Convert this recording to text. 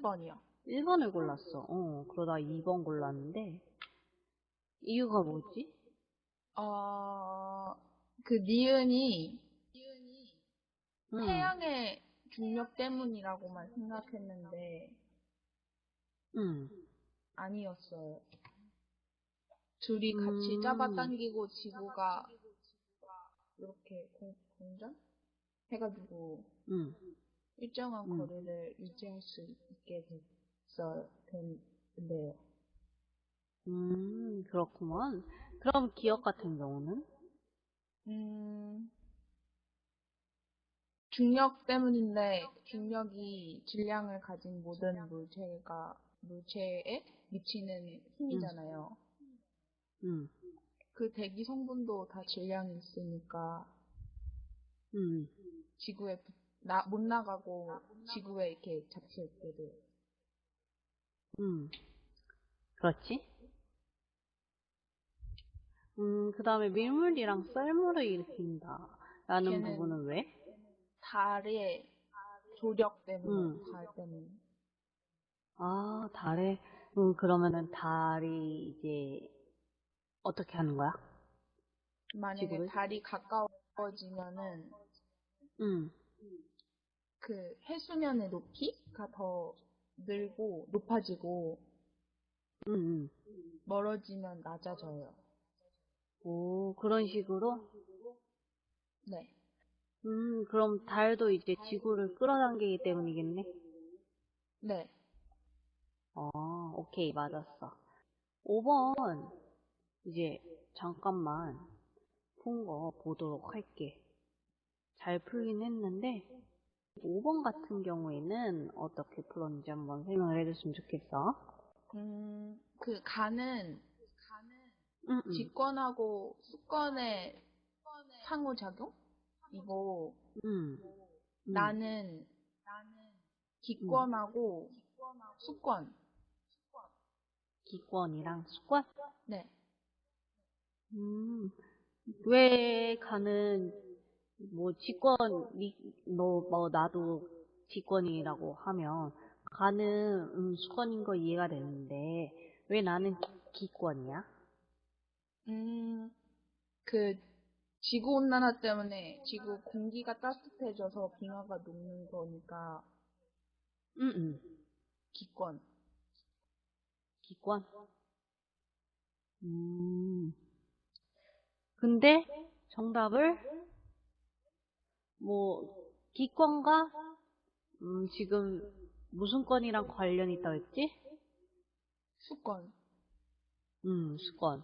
1번이요. 1번을 골랐어. 어, 그러다 2번 골랐는데, 이유가 뭐지? 어, 그 니은이 음, 태양의 중력 때문이라고만 생각했는데 음, 아니었어요. 둘이 같이 음. 잡아당기고 지구가 이렇게 공, 공전? 해가지고 음. 일정한 음. 거리를 유지할 수 있게 됐어요. 된대요. 음, 그렇구만. 그럼 기억 같은 경우는? 음, 중력 때문인데 중력이 질량을 가진 모든 물체가 물체에 미치는 힘이잖아요. 음, 그 대기 성분도 다 질량이 있으니까 음, 지구에 붙- 나, 못 나가고 지구에 이렇게 잡혀 있게 돼요. 음. 그렇지? 음, 그 다음에 밀물이랑 썰물을 일으킨다. 라는 부분은 왜? 달의 조력 때문에, 음. 달 때문에. 아, 달에, 음, 그러면은 달이 이제, 어떻게 하는 거야? 만약에 지구를? 달이 가까워지면은 음, 그 해수면의 높이가 더 늘고 높아지고 음, 음. 멀어지면 낮아져요. 오, 그런 식으로? 네. 음, 그럼 달도 이제 지구를 끌어당기기 때문이겠네? 네. 어, 오케이, 맞았어. 5번, 이제, 잠깐만, 푼 거 보도록 할게. 잘 풀긴 했는데, 5번 같은 경우에는 어떻게 풀었는지 한번 설명을 해줬으면 좋겠어. 음, 그 가는 음, 음, 직권하고 수권의 상호작용? 이거 음, 음. 나는 기권하고 수권. 기권이랑 수권? 네. 음, 왜 가는, 뭐, 직권, 니, 너, 뭐, 나도 직권이라고 하면, 가는, 음, 수권인 거 이해가 되는데, 왜 나는 기, 기권이야? 음, 그 지구 온난화 때문에 지구 공기가 따뜻해져서 빙하가 녹는 거니까 음, 음, 기권. 기권? 음, 근데, 정답을, 뭐, 기권과, 음, 지금, 무슨 권이랑 관련이 있다고 했지? 수권. 음, 수권.